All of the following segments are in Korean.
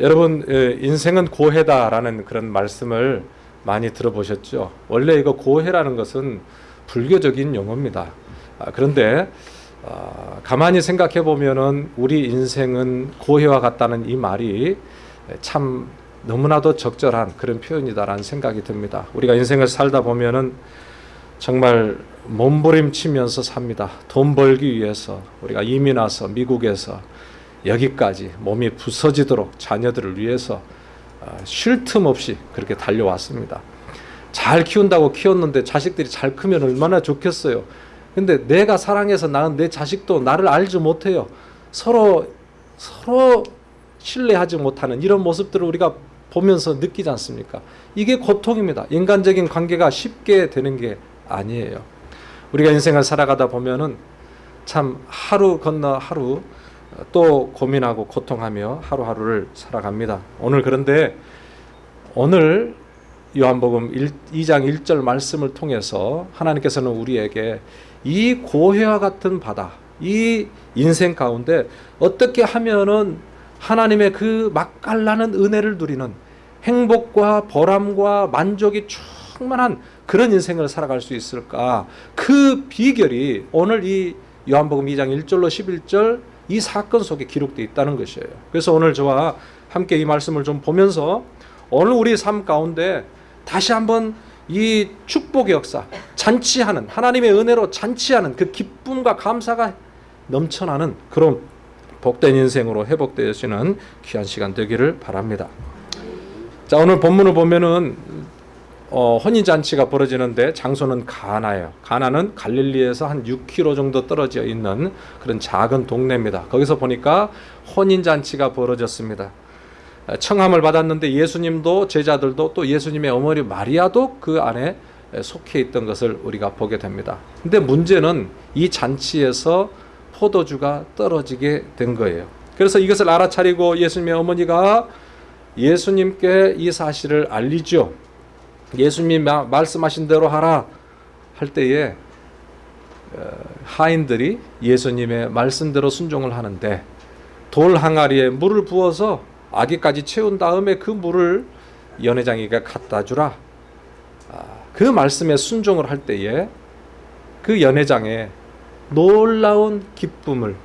여러분 예, 인생은 고해다라는 그런 말씀을 많이 들어보셨죠. 원래 이거 고해라는 것은 불교적인 용어입니다. 아, 그런데 아, 가만히 생각해 보면은 우리 인생은 고해와 같다는 이 말이 참 너무나도 적절한 그런 표현이다라는 생각이 듭니다. 우리가 인생을 살다 보면은 정말 몸부림치면서 삽니다. 돈 벌기 위해서 우리가 이민 와서 미국에서 여기까지 몸이 부서지도록 자녀들을 위해서 어, 쉴틈 없이 그렇게 달려왔습니다. 잘 키운다고 키웠는데 자식들이 잘 크면 얼마나 좋겠어요. 근데 내가 사랑해서 낳은 내 자식도 나를 알지 못해요. 서로 서로 신뢰하지 못하는 이런 모습들을 우리가 보면서 느끼지 않습니까? 이게 고통입니다. 인간적인 관계가 쉽게 되는 게 아니에요. 우리가 인생을 살아가다 보면은 참 하루 건너 하루 또 고민하고 고통하며 하루하루를 살아갑니다. 오늘 그런데 오늘 요한복음 1, 2장 1절 말씀을 통해서 하나님께서는 우리에게 이 고해와 같은 바다, 이 인생 가운데 어떻게 하면은 하나님의 그 맛깔나는 은혜를 누리는 행복과 보람과 만족이 충만한 그런 인생을 살아갈 수 있을까? 그 비결이 오늘 이 요한복음 2장 1절로 11절 이 사건 속에 기록되어 있다는 것이에요. 그래서 오늘 저와 함께 이 말씀을 좀 보면서 오늘 우리 삶 가운데 다시 한번 이 축복의 역사, 잔치하는 하나님의 은혜로 잔치하는 그 기쁨과 감사가 넘쳐나는 그런 복된 인생으로 회복되시는 귀한 시간 되기를 바랍니다. 자 오늘 본문을 보면은 어, 혼인 잔치가 벌어지는데 장소는 가나예요. 가나는 갈릴리에서 한 6km 정도 떨어져 있는 그런 작은 동네입니다. 거기서 보니까 혼인 잔치가 벌어졌습니다. 청함을 받았는데 예수님도 제자들도 또 예수님의 어머니 마리아도 그 안에 속해 있던 것을 우리가 보게 됩니다. 근데 문제는 이 잔치에서 포도주가 떨어지게 된 거예요. 그래서 이것을 알아차리고 예수님의 어머니가 예수님께 이 사실을 알리죠. 예수님이 말씀하신 대로 하라 할 때에 어, 하인들이 예수님의 말씀대로 순종을 하는데 돌 항아리에 물을 부어서 아기까지 채운 다음에 그 물을 연회장이가 갖다 주라. 아, 그 말씀에 순종을 할 때에 그 연회장에 놀라운 기쁨을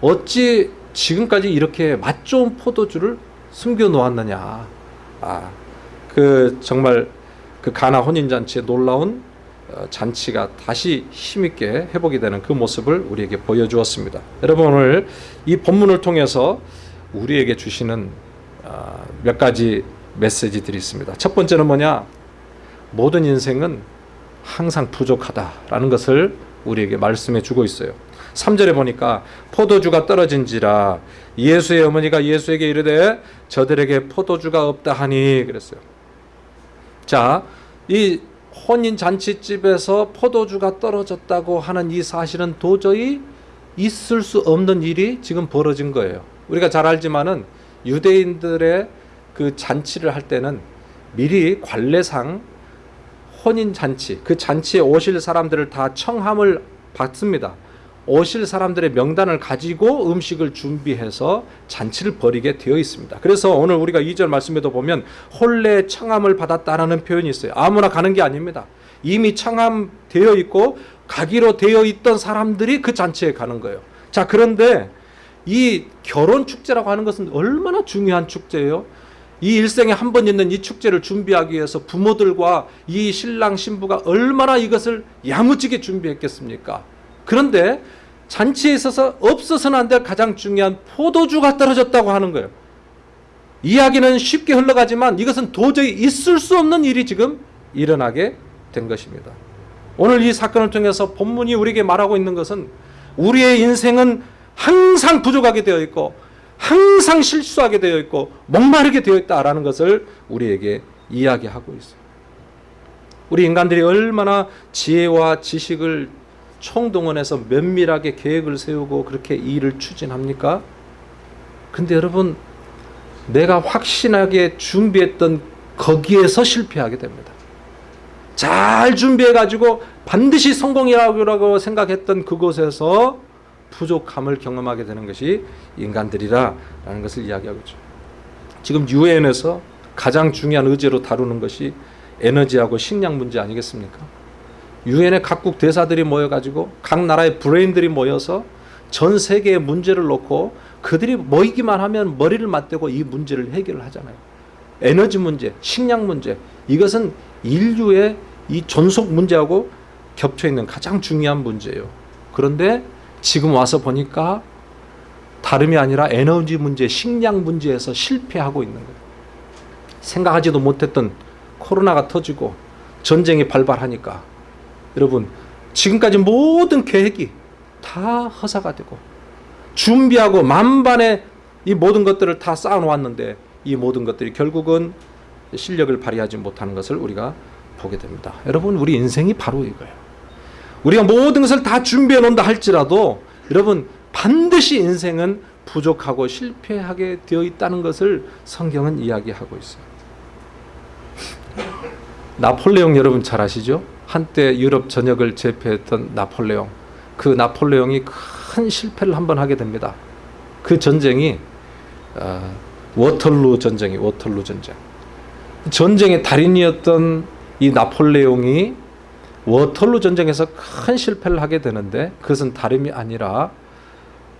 어찌 지금까지 이렇게 맛 좋은 포도주를 숨겨 놓았느냐. 아, 그 정말 그 가나 혼인 잔치의 놀라운 어, 잔치가 다시 힘있게 회복이 되는 그 모습을 우리에게 보여주었습니다. 여러분 오늘 이 본문을 통해서 우리에게 주시는 어, 몇 가지 메시지들이 있습니다. 첫 번째는 뭐냐? 모든 인생은 항상 부족하다라는 것을 우리에게 말씀해 주고 있어요. 3절에 보니까 포도주가 떨어진지라 예수의 어머니가 예수에게 이르되 저들에게 포도주가 없다 하니 그랬어요. 자, 이 혼인 잔치집에서 포도주가 떨어졌다고 하는 이 사실은 도저히 있을 수 없는 일이 지금 벌어진 거예요. 우리가 잘 알지만은 유대인들의 그 잔치를 할 때는 미리 관례상 혼인 잔치, 그 잔치에 오실 사람들을 다 청함을 받습니다. 오실 사람들의 명단을 가지고 음식을 준비해서 잔치를 벌이게 되어 있습니다. 그래서 오늘 우리가 2절 말씀에도 보면 홀례 청함을 받았다라는 표현이 있어요. 아무나 가는 게 아닙니다. 이미 청함되어 있고 가기로 되어 있던 사람들이 그 잔치에 가는 거예요. 자, 그런데 이 결혼 축제라고 하는 것은 얼마나 중요한 축제예요. 이 일생에 한 번 있는 이 축제를 준비하기 위해서 부모들과 이 신랑 신부가 얼마나 이것을 야무지게 준비했겠습니까? 그런데 잔치에 있어서 없어서는 안 될 가장 중요한 포도주가 떨어졌다고 하는 거예요. 이야기는 쉽게 흘러가지만 이것은 도저히 있을 수 없는 일이 지금 일어나게 된 것입니다. 오늘 이 사건을 통해서 본문이 우리에게 말하고 있는 것은 우리의 인생은 항상 부족하게 되어 있고 항상 실수하게 되어 있고 목마르게 되어 있다라는 것을 우리에게 이야기하고 있어요. 우리 인간들이 얼마나 지혜와 지식을 총동원해서 면밀하게 계획을 세우고 그렇게 일을 추진합니까? 근데 여러분 내가 확신하게 준비했던 거기에서 실패하게 됩니다. 잘 준비해 가지고 반드시 성공이라고 생각했던 그곳에서 부족함을 경험하게 되는 것이 인간들이라는 것을 이야기하고 있죠. 지금 유엔에서 가장 중요한 의제로 다루는 것이 에너지하고 식량 문제 아니겠습니까? 유엔의 각국 대사들이 모여가지고 각 나라의 브레인들이 모여서 전 세계의 문제를 놓고 그들이 모이기만 하면 머리를 맞대고 이 문제를 해결을 하잖아요. 에너지 문제, 식량 문제 이것은 인류의 이 존속 문제하고 겹쳐 있는 가장 중요한 문제예요. 그런데 지금 와서 보니까 다름이 아니라 에너지 문제, 식량 문제에서 실패하고 있는 거예요. 생각하지도 못했던 코로나가 터지고 전쟁이 발발하니까 여러분 지금까지 모든 계획이 다 허사가 되고 준비하고 만반의 이 모든 것들을 다 쌓아놓았는데 이 모든 것들이 결국은 실력을 발휘하지 못하는 것을 우리가 보게 됩니다. 여러분 우리 인생이 바로 이거예요. 우리가 모든 것을 다 준비해 놓는다 할지라도 여러분 반드시 인생은 부족하고 실패하게 되어 있다는 것을 성경은 이야기하고 있어요. 나폴레옹 여러분 잘 아시죠? 한때 유럽 전역을 제패했던 나폴레옹. 그 나폴레옹이 큰 실패를 한 번 하게 됩니다. 그 전쟁이 어, 워털루 전쟁이 워털루 전쟁. 전쟁의 달인이었던 이 나폴레옹이 워털루 전쟁에서 큰 실패를 하게 되는데 그것은 다름이 아니라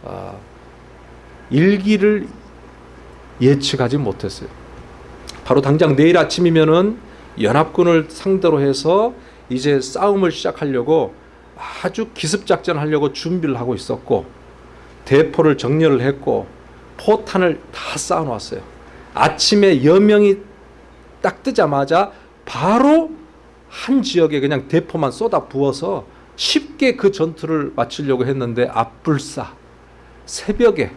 어, 일기를 예측하지 못했어요. 바로 당장 내일 아침이면은 연합군을 상대로 해서 이제 싸움을 시작하려고 아주 기습 작전 하려고 준비를 하고 있었고 대포를 정렬을 했고 포탄을 다 쌓아놓았어요. 아침에 여명이 딱 뜨자마자 바로 한 지역에 그냥 대포만 쏟아 부어서 쉽게 그 전투를 마치려고 했는데 앞불싸 새벽에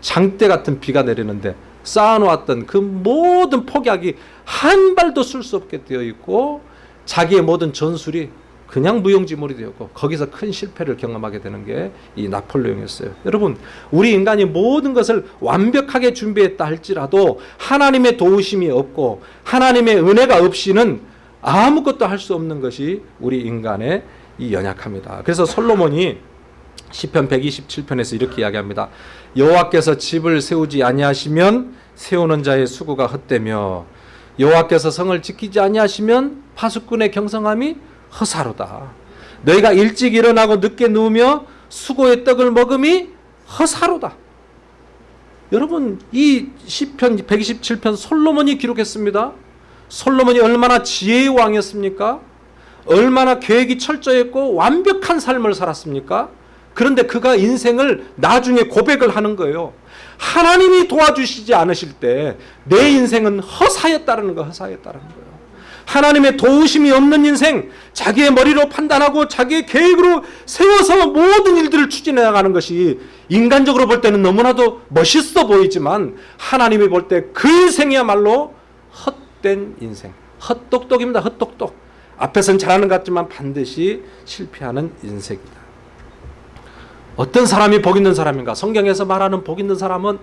장대 같은 비가 내리는데 쌓아놓았던 그 모든 폭약이 한 발도 쓸 수 없게 되어 있고 자기의 모든 전술이 그냥 무용지물이 되었고 거기서 큰 실패를 경험하게 되는 게 이 나폴레옹이었어요. 여러분 우리 인간이 모든 것을 완벽하게 준비했다 할지라도 하나님의 도우심이 없고 하나님의 은혜가 없이는 아무것도 할 수 없는 것이 우리 인간의 이 연약함이다. 그래서 솔로몬이 시편 127편에서 이렇게 이야기합니다. 여호와께서 집을 세우지 아니하시면 세우는 자의 수고가 헛되며 여호와께서 성을 지키지 아니하시면 파수꾼의 경성함이 허사로다. 너희가 일찍 일어나고 늦게 누우며 수고의 떡을 먹음이 허사로다. 여러분 이 시편 127편 솔로몬이 기록했습니다. 솔로몬이 얼마나 지혜의 왕이었습니까? 얼마나 계획이 철저했고 완벽한 삶을 살았습니까? 그런데 그가 인생을 나중에 고백을 하는 거예요. 하나님이 도와주시지 않으실 때 내 인생은 허사였다는 거, 허사였다는 거예요. 하나님의 도우심이 없는 인생, 자기의 머리로 판단하고 자기의 계획으로 세워서 모든 일들을 추진해 나가는 것이 인간적으로 볼 때는 너무나도 멋있어 보이지만 하나님이 볼 때 그 인생이야말로 헛된 인생, 헛똑똑입니다. 헛똑똑. 앞에선 잘하는 것 같지만 반드시 실패하는 인생이다. 어떤 사람이 복 있는 사람인가? 성경에서 말하는 복 있는 사람은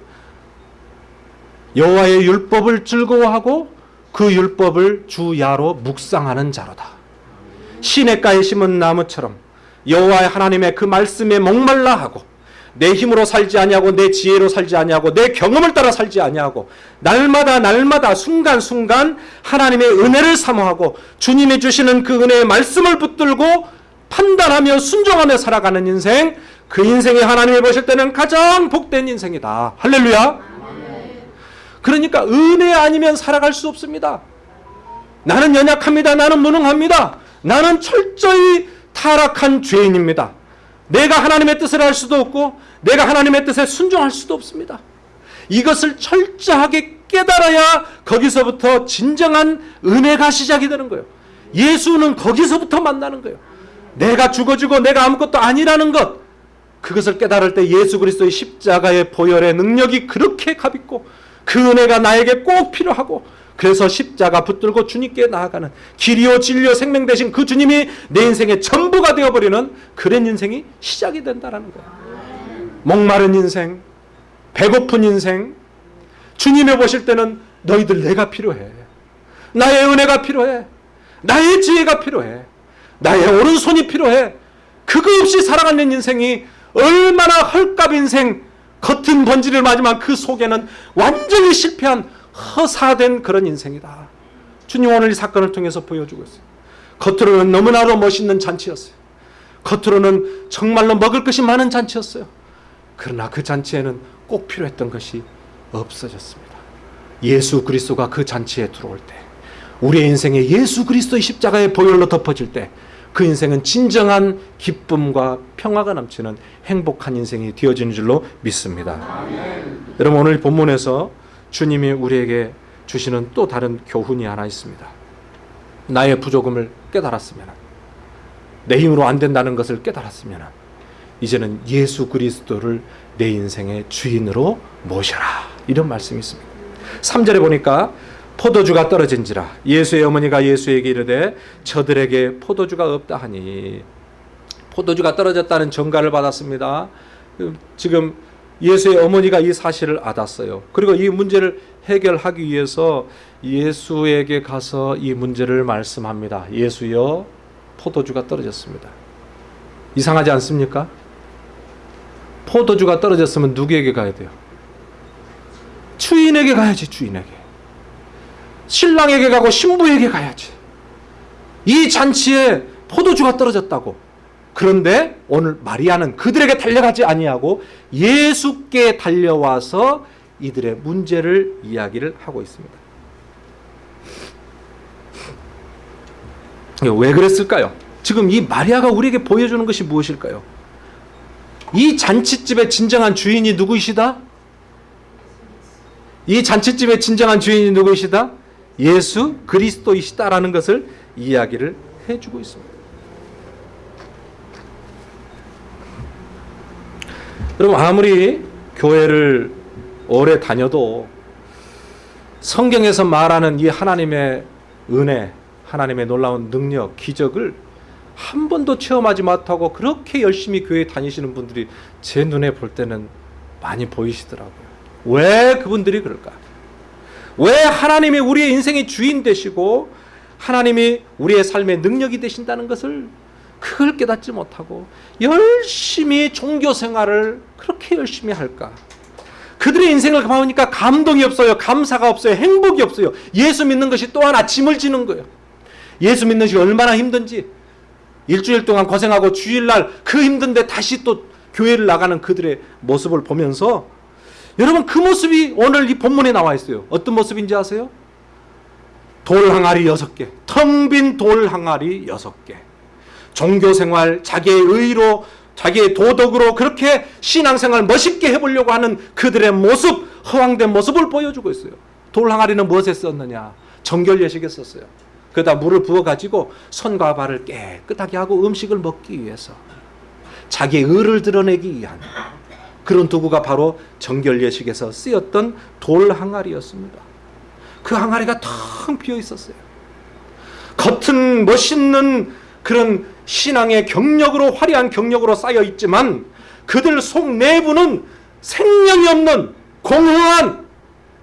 여호와의 율법을 즐거워하고 그 율법을 주야로 묵상하는 자로다. 시냇가에 심은 나무처럼 여호와의 하나님의 그 말씀에 목말라 하고 내 힘으로 살지 아니하고 내 지혜로 살지 아니하고 내 경험을 따라 살지 아니하고 날마다 날마다 순간순간 하나님의 은혜를 사모하고 주님이 주시는 그 은혜의 말씀을 붙들고 판단하며 순종하며 살아가는 인생 그 인생이 하나님이 보실 때는 가장 복된 인생이다. 할렐루야. 그러니까 은혜 아니면 살아갈 수 없습니다. 나는 연약합니다. 나는 무능합니다. 나는 철저히 타락한 죄인입니다. 내가 하나님의 뜻을 할 수도 없고 내가 하나님의 뜻에 순종할 수도 없습니다. 이것을 철저하게 깨달아야 거기서부터 진정한 은혜가 시작이 되는 거예요. 예수는 거기서부터 만나는 거예요. 내가 죽어주고 내가 아무것도 아니라는 것 그것을 깨달을 때 예수 그리스도의 십자가의 보혈의 능력이 그렇게 값있고 그 은혜가 나에게 꼭 필요하고 그래서 십자가 붙들고 주님께 나아가는 길이요 진리요 생명 되신 그 주님이 내 인생의 전부가 되어버리는 그런 인생이 시작이 된다는 거예요. 목마른 인생, 배고픈 인생, 주님이 보실 때는 너희들 내가 필요해. 나의 은혜가 필요해. 나의 지혜가 필요해. 나의 오른손이 필요해. 그거 없이 살아가는 인생이 얼마나 헐값 인생 겉은 번지를 맞지만 그 속에는 완전히 실패한 허사된 그런 인생이다. 주님 오늘 이 사건을 통해서 보여주고 있어요. 겉으로는 너무나도 멋있는 잔치였어요. 겉으로는 정말로 먹을 것이 많은 잔치였어요. 그러나 그 잔치에는 꼭 필요했던 것이 없어졌습니다. 예수 그리스도가 그 잔치에 들어올 때, 우리의 인생에 예수 그리스도의 십자가의 보혈로 덮어질 때, 그 인생은 진정한 기쁨과 평화가 넘치는 행복한 인생이 되어지는 줄로 믿습니다. 여러분 오늘 본문에서 주님이 우리에게 주시는 또 다른 교훈이 하나 있습니다. 나의 부족음을 깨달았으면 내 힘으로 안 된다는 것을 깨달았으면 이제는 예수 그리스도를 내 인생의 주인으로 모셔라. 이런 말씀이 있습니다. 3절에 보니까 포도주가 떨어진지라 예수의 어머니가 예수에게 이르되 저들에게 포도주가 없다 하니 포도주가 떨어졌다는 전가를 받았습니다. 지금 예수의 어머니가 이 사실을 알았어요. 그리고 이 문제를 해결하기 위해서 예수에게 가서 이 문제를 말씀합니다. 예수여 포도주가 떨어졌습니다. 이상하지 않습니까? 포도주가 떨어졌으면 누구에게 가야 돼요? 주인에게 가야지, 주인에게. 신랑에게 가고 신부에게 가야지. 이 잔치에 포도주가 떨어졌다고. 그런데 오늘 마리아는 그들에게 달려가지 아니하고 예수께 달려와서 이들의 문제를 이야기를 하고 있습니다. 왜 그랬을까요? 지금 이 마리아가 우리에게 보여주는 것이 무엇일까요? 이 잔치집의 진정한 주인이 누구이시다? 이 잔치집의 진정한 주인이 누구이시다? 예수 그리스도이시다라는 것을 이야기를 해주고 있습니다. 여러분 아무리 교회를 오래 다녀도 성경에서 말하는 이 하나님의 은혜, 하나님의 놀라운 능력, 기적을 한 번도 체험하지 못하고 그렇게 열심히 교회 다니시는 분들이 제 눈에 볼 때는 많이 보이시더라고요. 왜 그분들이 그럴까? 왜 하나님이 우리의 인생의 주인 되시고 하나님이 우리의 삶의 능력이 되신다는 것을 그걸 깨닫지 못하고 열심히 종교 생활을 그렇게 열심히 할까? 그들의 인생을 보니까 감동이 없어요. 감사가 없어요. 행복이 없어요. 예수 믿는 것이 또 하나 짐을 지는 거예요. 예수 믿는 것이 얼마나 힘든지 일주일 동안 고생하고 주일날 그 힘든데 다시 또 교회를 나가는 그들의 모습을 보면서 여러분 그 모습이 오늘 이 본문에 나와 있어요. 어떤 모습인지 아세요? 돌 항아리 여섯 개, 텅 빈 돌 항아리 여섯 개. 종교 생활, 자기의 의로, 자기의 도덕으로 그렇게 신앙생활 멋있게 해보려고 하는 그들의 모습, 허황된 모습을 보여주고 있어요. 돌 항아리는 무엇에 썼느냐? 정결 예식에 썼어요. 그다 물을 부어 가지고 손과 발을 깨끗하게 하고 음식을 먹기 위해서 자기의 의를 드러내기 위한 그런 도구가 바로 정결 예식에서 쓰였던 돌 항아리였습니다. 그 항아리가 텅 비어 있었어요. 겉은 멋있는 그런 신앙의 경력으로 화려한 경력으로 쌓여 있지만 그들 속 내부는 생명이 없는 공허한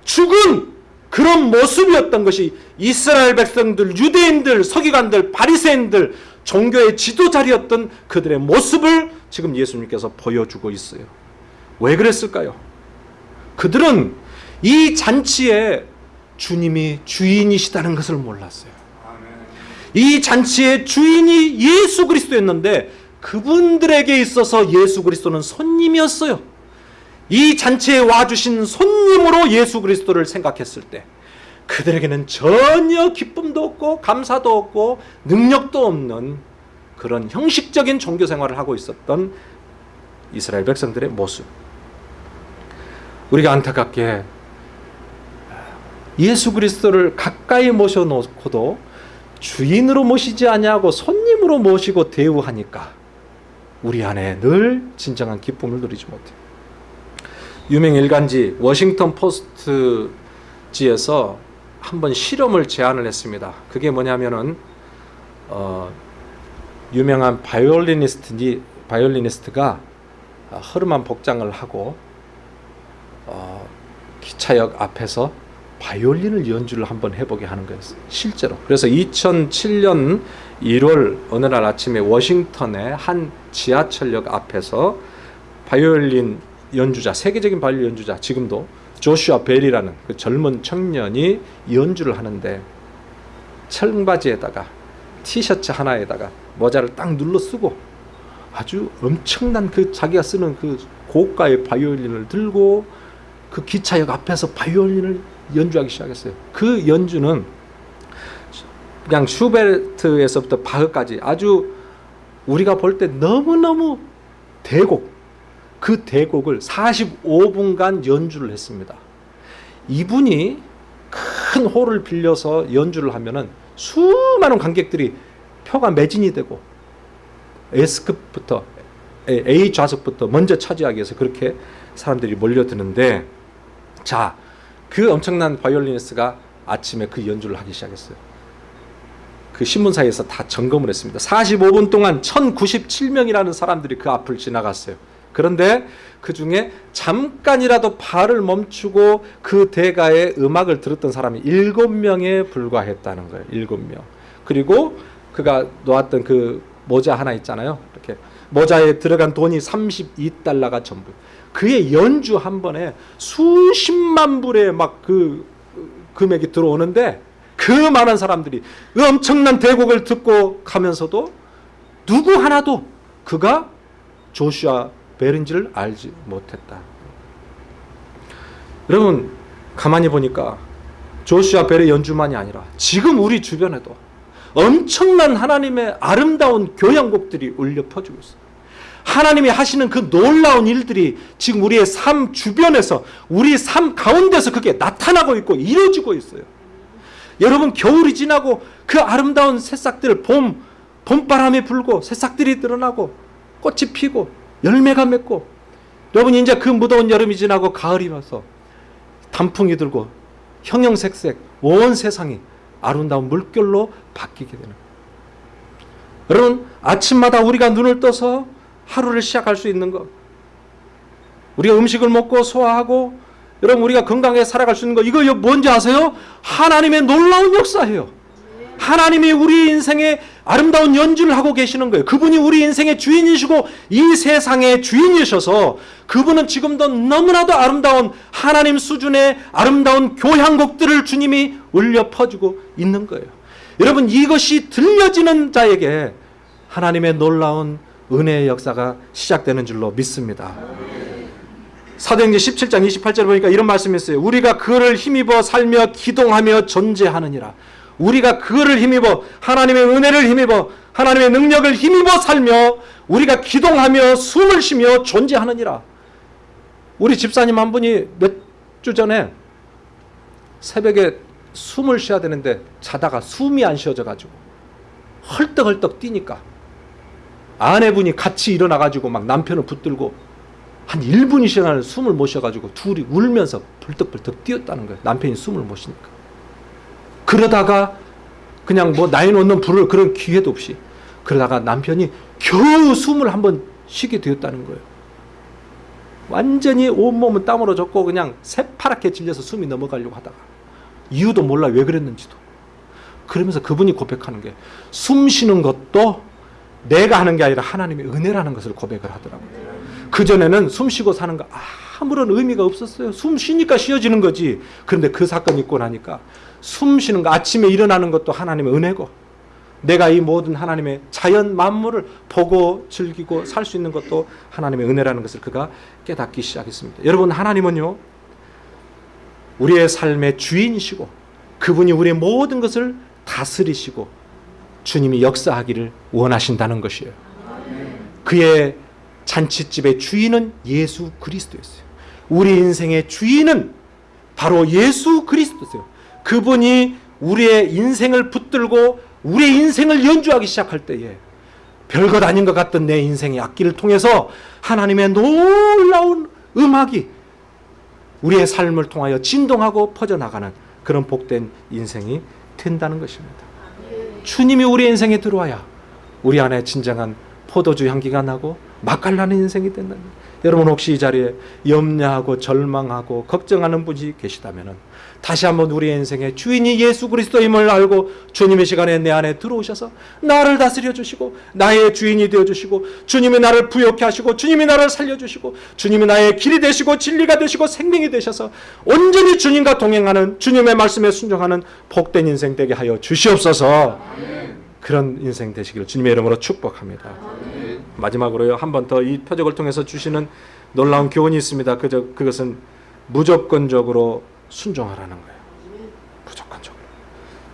죽은 그런 모습이었던 것이 이스라엘 백성들, 유대인들, 서기관들, 바리새인들, 종교의 지도자리였던 그들의 모습을 지금 예수님께서 보여주고 있어요. 왜 그랬을까요? 그들은 이 잔치에 주님이 주인이시다는 것을 몰랐어요. 이 잔치의 주인이 예수 그리스도였는데 그분들에게 있어서 예수 그리스도는 손님이었어요. 이 잔치에 와주신 손님으로 예수 그리스도를 생각했을 때 그들에게는 전혀 기쁨도 없고 감사도 없고 능력도 없는 그런 형식적인 종교 생활을 하고 있었던 이스라엘 백성들의 모습. 우리가 안타깝게 예수 그리스도를 가까이 모셔놓고도 주인으로 모시지 아니하고 손님으로 모시고 대우하니까 우리 안에 늘 진정한 기쁨을 누리지 못해요. 유명 일간지 워싱턴 포스트지에서 한번 실험을 제안을 했습니다. 그게 뭐냐면은 어, 유명한 바이올리니스트 바이올리니스트가 허름한 복장을 하고 어, 기차역 앞에서 바이올린을 연주를 한번 해보게 하는 거였어요. 실제로. 그래서 2007년 1월 어느 날 아침에 워싱턴의 한 지하철역 앞에서 바이올린 연주자, 세계적인 바이올린 연주자, 지금도 조슈아 벨이라는 그 젊은 청년이 연주를 하는데 청바지에다가 티셔츠 하나에다가 모자를 딱 눌러 쓰고 아주 엄청난 그 자기가 쓰는 그 고가의 바이올린을 들고 그 기차역 앞에서 바이올린을 연주하기 시작했어요. 그 연주는 그냥 슈베르트에서부터 바흐까지 아주 우리가 볼 때 너무너무 대곡 그 대곡을 45분간 연주를 했습니다. 이분이 큰 홀을 빌려서 연주를 하면은 수많은 관객들이 표가 매진이 되고 S급부터 A 좌석부터 먼저 차지하기 위해서 그렇게 사람들이 몰려드는데 자, 그 엄청난 바이올리니스트가 아침에 그 연주를 하기 시작했어요. 그 신문사에서 다 점검을 했습니다. 45분 동안 1097명이라는 사람들이 그 앞을 지나갔어요. 그런데 그 중에 잠깐이라도 발을 멈추고 그 대가의 음악을 들었던 사람이 7명에 불과했다는 거예요. 7명. 그리고 그가 놓았던 그 모자 하나 있잖아요. 이렇게 모자에 들어간 돈이 32달러가 전부. 그의 연주 한 번에 수십만 불의 막 그 금액이 들어오는데 그 많은 사람들이 그 엄청난 대곡을 듣고 가면서도 누구 하나도 그가 조슈아 벨인지를 알지 못했다. 여러분 가만히 보니까 조슈아 벨의 연주만이 아니라 지금 우리 주변에도 엄청난 하나님의 아름다운 교향곡들이 울려 퍼지고 있어요. 하나님이 하시는 그 놀라운 일들이 지금 우리의 삶 주변에서 우리 삶 가운데서 그게 나타나고 있고 이루어지고 있어요. 여러분 겨울이 지나고 그 아름다운 새싹들 봄 봄바람이 불고 새싹들이 드러나고 꽃이 피고 열매가 맺고 여러분 이제 그 무더운 여름이 지나고 가을이 와서 단풍이 들고 형형색색 온 세상이 아름다운 물결로 바뀌게 되는 여러분 아침마다 우리가 눈을 떠서 하루를 시작할 수 있는 것 우리가 음식을 먹고 소화하고 여러분 우리가 건강하게 살아갈 수 있는 거 이거 뭔지 아세요? 하나님의 놀라운 역사예요. 하나님이 우리 인생에 아름다운 연주를 하고 계시는 거예요. 그분이 우리 인생의 주인이시고 이 세상의 주인이셔서 그분은 지금도 너무나도 아름다운 하나님 수준의 아름다운 교향곡들을 주님이 울려 퍼주고 있는 거예요. 여러분 이것이 들려지는 자에게 하나님의 놀라운 은혜의 역사가 시작되는 줄로 믿습니다. 사도행전 17장 28절 보니까 이런 말씀이 있어요. 우리가 그를 힘입어 살며 기동하며 존재하느니라. 우리가 그를 힘입어 하나님의 은혜를 힘입어 하나님의 능력을 힘입어 살며 우리가 기동하며 숨을 쉬며 존재하느니라. 우리 집사님 한 분이 몇 주 전에 새벽에 숨을 쉬어야 되는데 자다가 숨이 안 쉬어져 가지고 헐떡헐떡 뛰니까 아내분이 같이 일어나 가지고 막 남편을 붙들고 한 1분이 시간을 숨을 못 쉬어 가지고 둘이 울면서 벌떡벌떡 뛰었다는 거예요. 남편이 숨을 못 쉬니까. 그러다가 그냥 뭐 나이 놓는 불을 그런 기회도 없이 그러다가 남편이 겨우 숨을 한번 쉬게 되었다는 거예요. 완전히 온몸은 땀으로 젖고 그냥 새파랗게 질려서 숨이 넘어가려고 하다가 이유도 몰라 왜 그랬는지도. 그러면서 그분이 고백하는 게 숨 쉬는 것도 내가 하는 게 아니라 하나님의 은혜라는 것을 고백을 하더라고요. 그전에는 숨 쉬고 사는 거 아 무런 의미가 없었어요. 숨 쉬니까 쉬어지는 거지. 그런데 그 사건 있고 나니까 숨 쉬는 거 아침에 일어나는 것도 하나님의 은혜고 내가 이 모든 하나님의 자연 만물을 보고 즐기고 살 수 있는 것도 하나님의 은혜라는 것을 그가 깨닫기 시작했습니다. 여러분 하나님은요. 우리의 삶의 주인이시고 그분이 우리의 모든 것을 다스리시고 주님이 역사하기를 원하신다는 것이에요. 그의 잔치집의 주인은 예수 그리스도였어요. 우리 인생의 주인은 바로 예수 그리스도세요. 그분이 우리의 인생을 붙들고 우리의 인생을 연주하기 시작할 때에 별것 아닌 것 같던 내 인생의 악기를 통해서 하나님의 놀라운 음악이 우리의 삶을 통하여 진동하고 퍼져나가는 그런 복된 인생이 된다는 것입니다. 주님이 우리 인생에 들어와야 우리 안에 진정한 포도주 향기가 나고 맛깔나는 인생이 된다. 여러분 혹시 이 자리에 염려하고 절망하고 걱정하는 분이 계시다면 다시 한번 우리의 인생의 주인이 예수 그리스도임을 알고 주님의 시간에 내 안에 들어오셔서 나를 다스려 주시고 나의 주인이 되어 주시고 주님이 나를 부욕케 하시고 주님이 나를 살려 주시고 주님이 나의 길이 되시고 진리가 되시고 생명이 되셔서 온전히 주님과 동행하는 주님의 말씀에 순종하는 복된 인생 되게 하여 주시옵소서. 그런 인생 되시기를 주님의 이름으로 축복합니다. 마지막으로요 한 번 더 이 표적을 통해서 주시는 놀라운 교훈이 있습니다. 그저 그것은 무조건적으로 순종하라는 거예요. 무조건적으로.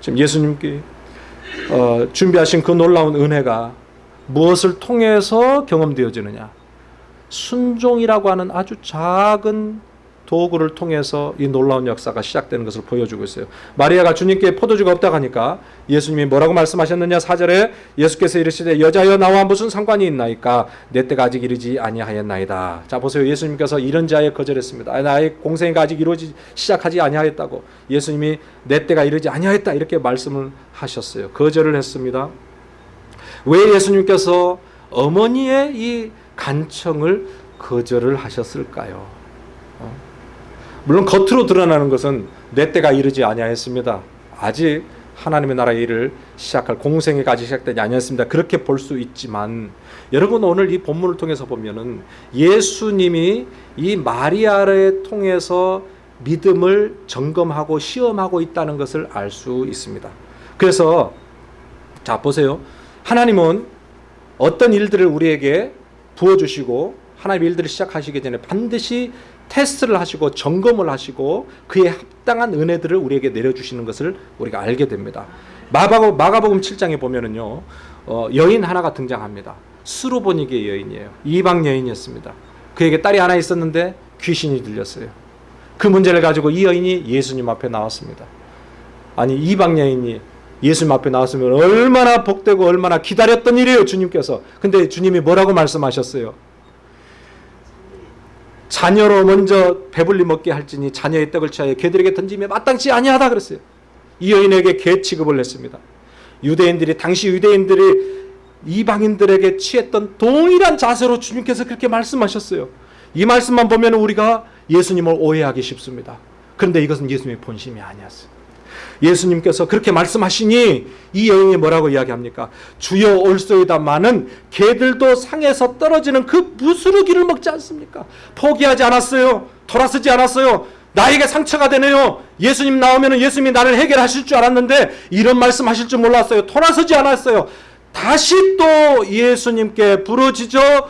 지금 예수님께 어, 준비하신 그 놀라운 은혜가 무엇을 통해서 경험되어지느냐? 순종이라고 하는 아주 작은 도구를 통해서 이 놀라운 역사가 시작되는 것을 보여주고 있어요. 마리아가 주님께 포도주가 없다고 하니까 예수님이 뭐라고 말씀하셨느냐? 4절에 예수께서 이르시되 여자여 나와 무슨 상관이 있나이까 내 때가 아직 이르지 아니하였나이다. 자 보세요. 예수님께서 이런 자에 거절했습니다. 아, 나의 공생애가 아직 이루어지 시작하지 아니하였다고. 예수님이 내 때가 이르지 아니하였다 이렇게 말씀을 하셨어요. 거절을 했습니다. 왜 예수님께서 어머니의 이 간청을 거절을 하셨을까요? 물론 겉으로 드러나는 것은 내 때가 이르지 아니하였습니다. 아직 하나님의 나라의 일을 시작할 공생애가 아직 시작되지 아니었습니다. 그렇게 볼 수 있지만 여러분 오늘 이 본문을 통해서 보면은 예수님이 이 마리아를 통해서 믿음을 점검하고 시험하고 있다는 것을 알 수 있습니다. 그래서 자 보세요. 하나님은 어떤 일들을 우리에게 부어주시고 하나님 일들을 시작하시기 전에 반드시 테스트를 하시고 점검을 하시고 그에 합당한 은혜들을 우리에게 내려주시는 것을 우리가 알게 됩니다. 마가복음, 마가복음 7장에 보면은요 어, 여인 하나가 등장합니다. 수로보니게 여인이에요. 이방 여인이었습니다. 그에게 딸이 하나 있었는데 귀신이 들렸어요. 그 문제를 가지고 이 여인이 예수님 앞에 나왔습니다. 아니 이방 여인이 예수님 앞에 나왔으면 얼마나 복되고 얼마나 기다렸던 일이에요 주님께서. 근데 주님이 뭐라고 말씀하셨어요? 자녀로 먼저 배불리 먹게 할지니 자녀의 떡을 취하여 개들에게 던지며 마땅치 아니하다 그랬어요. 이 여인에게 개 취급을 했습니다. 유대인들이 당시 유대인들이 이방인들에게 취했던 동일한 자세로 주님께서 그렇게 말씀하셨어요. 이 말씀만 보면 우리가 예수님을 오해하기 쉽습니다. 그런데 이것은 예수님의 본심이 아니었어요. 예수님께서 그렇게 말씀하시니 이 여인이 뭐라고 이야기합니까? 주여 올소이다마는 개들도 상에서 떨어지는 그 부스러기를 먹지 않습니까? 포기하지 않았어요. 돌아서지 않았어요. 나에게 상처가 되네요. 예수님 나오면 예수님이 나를 해결하실 줄 알았는데 이런 말씀하실 줄 몰랐어요. 돌아서지 않았어요. 다시 또 예수님께 부르짖어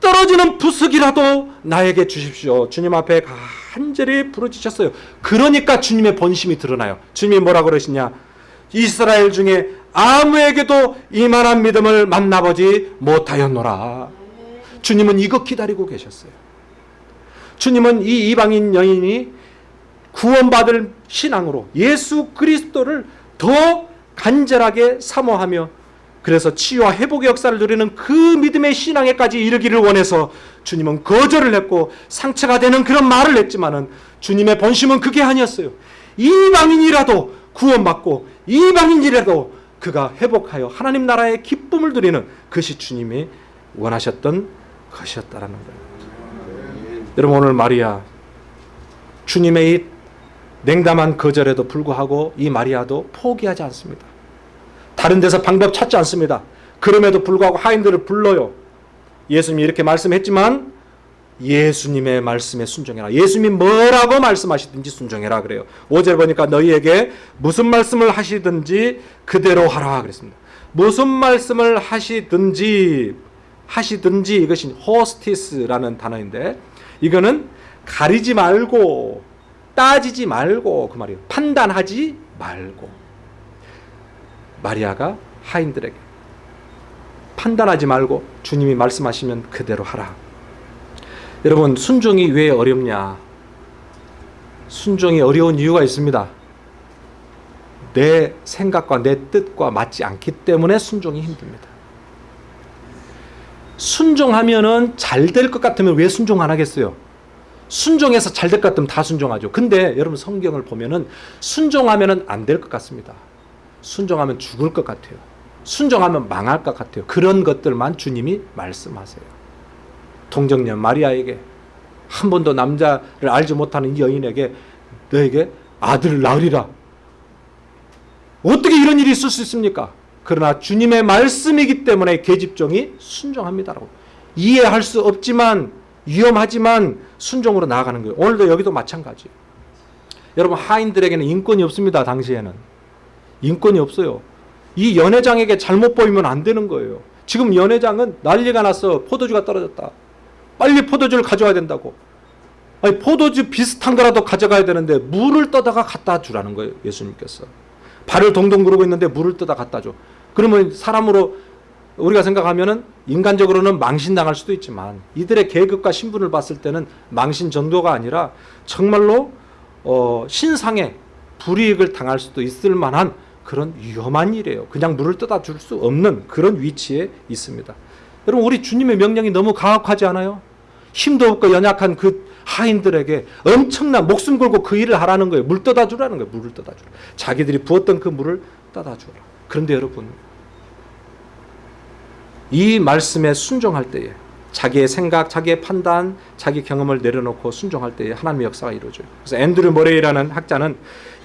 떨어지는 부스기라도 나에게 주십시오. 주님 앞에 간절히 부르짖었어요. 그러니까 주님의 본심이 드러나요. 주님이 뭐라 그러시냐? 이스라엘 중에 아무에게도 이만한 믿음을 만나보지 못하였노라. 주님은 이거 기다리고 계셨어요. 주님은 이 이방인 여인이 구원받을 신앙으로 예수 그리스도를 더 간절하게 사모하며 그래서 치유와 회복의 역사를 누리는 그 믿음의 신앙에까지 이르기를 원해서 주님은 거절을 했고 상처가 되는 그런 말을 했지만 은 주님의 본심은 그게 아니었어요. 이방인이라도 구원받고 이방인이라도 그가 회복하여 하나님 나라의 기쁨을 누리는 그것이 주님이 원하셨던 것이었다라는 거예요. 여러분 오늘 마리아 주님의 이 냉담한 거절에도 불구하고 이 마리아도 포기하지 않습니다. 다른 데서 방법 찾지 않습니다. 그럼에도 불구하고 하인들을 불러요. 예수님이 이렇게 말씀했지만 예수님의 말씀에 순종해라. 예수님이 뭐라고 말씀하시든지 순종해라 그래요. 5절 보니까 너희에게 무슨 말씀을 하시든지 그대로 하라 그랬습니다. 무슨 말씀을 하시든지 하시든지 이것이 호스티스라는 단어인데 이거는 가리지 말고 따지지 말고 그 말이에요. 판단하지 말고 마리아가 하인들에게 판단하지 말고 주님이 말씀하시면 그대로 하라. 여러분 순종이 왜 어렵냐? 순종이 어려운 이유가 있습니다. 내 생각과 내 뜻과 맞지 않기 때문에 순종이 힘듭니다. 순종하면은 잘 될 것 같으면 왜 순종 안 하겠어요? 순종해서 잘 될 것 같으면 다 순종하죠. 근데 여러분 성경을 보면은 순종하면은 안 될 것 같습니다. 순종하면 죽을 것 같아요. 순종하면 망할 것 같아요. 그런 것들만 주님이 말씀하세요. 동정녀 마리아에게 한 번도 남자를 알지 못하는 이 여인에게 너에게 아들을 낳으리라. 어떻게 이런 일이 있을 수 있습니까? 그러나 주님의 말씀이기 때문에 계집종이 순종합니다라고. 이해할 수 없지만 위험하지만 순종으로 나아가는 거예요. 오늘도 여기도 마찬가지. 여러분 하인들에게는 인권이 없습니다. 당시에는 인권이 없어요. 이 연회장에게 잘못 보이면 안 되는 거예요. 지금 연회장은 난리가 났어. 포도주가 떨어졌다. 빨리 포도주를 가져와야 된다고. 아니 포도주 비슷한 거라도 가져가야 되는데 물을 떠다가 갖다 주라는 거예요. 예수님께서. 발을 동동 구르고 있는데 물을 떠다 갖다 줘. 그러면 사람으로 우리가 생각하면은 인간적으로는 망신당할 수도 있지만 이들의 계급과 신분을 봤을 때는 망신 정도가 아니라 정말로 어, 신상에 불이익을 당할 수도 있을 만한 그런 위험한 일이에요. 그냥 물을 떠다 줄 수 없는 그런 위치에 있습니다. 여러분 우리 주님의 명령이 너무 가혹하지 않아요? 힘도 없고 연약한 그 하인들에게 엄청난 목숨 걸고 그 일을 하라는 거예요. 물 떠다 주라는 거예요. 물을 떠다 주라. 자기들이 부었던 그 물을 떠다 주라. 그런데 여러분 이 말씀에 순종할 때에 자기의 생각, 자기의 판단, 자기 경험을 내려놓고 순종할 때에 하나님의 역사가 이루어져요. 그래서 앤드류 머레이라는 학자는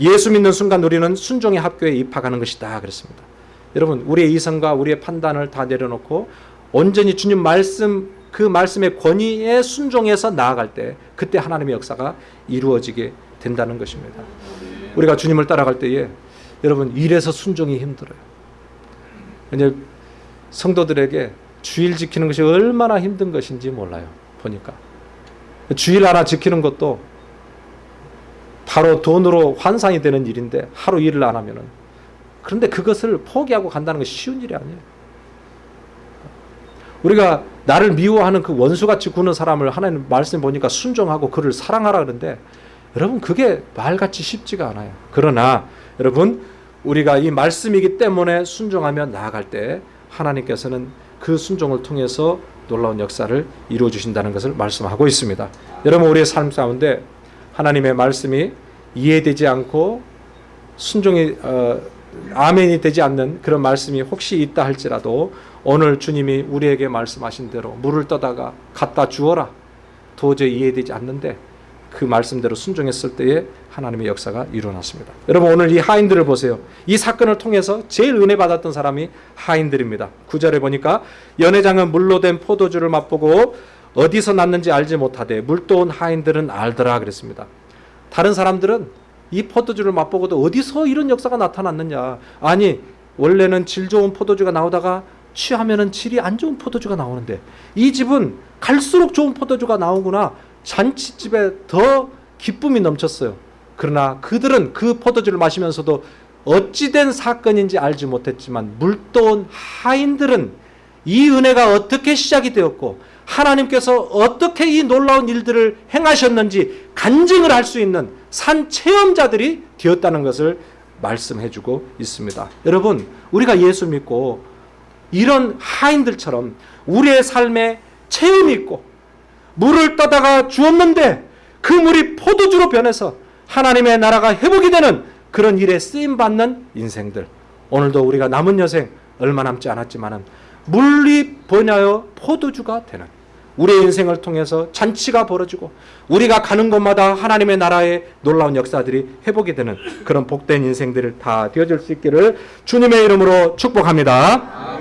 예수 믿는 순간 우리는 순종의 학교에 입학하는 것이다 그랬습니다. 여러분 우리의 이성과 우리의 판단을 다 내려놓고 온전히 주님 말씀 그 말씀의 권위에 순종해서 나아갈 때 그때 하나님의 역사가 이루어지게 된다는 것입니다. 우리가 주님을 따라갈 때에 여러분 일에서 순종이 힘들어요. 이제 성도들에게 주일 지키는 것이 얼마나 힘든 것인지 몰라요. 보니까 주일 하나 지키는 것도 바로 돈으로 환산이 되는 일인데 하루 일을 안 하면은 그런데 그것을 포기하고 간다는 것이 쉬운 일이 아니에요. 우리가 나를 미워하는 그 원수같이 구는 사람을 하나님 말씀 보니까 순종하고 그를 사랑하라 그러는데 여러분 그게 말같이 쉽지가 않아요. 그러나 여러분 우리가 이 말씀이기 때문에 순종하며 나아갈 때 하나님께서는 그 순종을 통해서 놀라운 역사를 이루어 주신다는 것을 말씀하고 있습니다. 여러분 우리의 삶 가운데 하나님의 말씀이 이해되지 않고 순종이 어, 아멘이 되지 않는 그런 말씀이 혹시 있다 할지라도 오늘 주님이 우리에게 말씀하신 대로 물을 떠다가 갖다 주어라 도저히 이해되지 않는데 그 말씀대로 순종했을 때에 하나님의 역사가 일어났습니다. 여러분 오늘 이 하인들을 보세요. 이 사건을 통해서 제일 은혜 받았던 사람이 하인들입니다. 구절에 보니까 연회장은 물로 된 포도주를 맛보고 어디서 났는지 알지 못하되 물도 온 하인들은 알더라 그랬습니다. 다른 사람들은 이 포도주를 맛보고도 어디서 이런 역사가 나타났느냐. 아니 원래는 질 좋은 포도주가 나오다가 취하면은 질이 안 좋은 포도주가 나오는데 이 집은 갈수록 좋은 포도주가 나오구나. 잔치집에 더 기쁨이 넘쳤어요. 그러나 그들은 그 포도주를 마시면서도 어찌된 사건인지 알지 못했지만 물도온 하인들은 이 은혜가 어떻게 시작이 되었고 하나님께서 어떻게 이 놀라운 일들을 행하셨는지 간증을 할 수 있는 산 체험자들이 되었다는 것을 말씀해 주고 있습니다. 여러분, 우리가 예수 믿고 이런 하인들처럼 우리의 삶에 체험이 있고 물을 떠다가 주었는데 그 물이 포도주로 변해서 하나님의 나라가 회복이 되는 그런 일에 쓰임 받는 인생들. 오늘도 우리가 남은 여생 얼마 남지 않았지만은 물이 번하여 포도주가 되는 우리의 인생을 통해서 잔치가 벌어지고 우리가 가는 곳마다 하나님의 나라의 놀라운 역사들이 회복이 되는 그런 복된 인생들을 다 되어질 수 있기를 주님의 이름으로 축복합니다.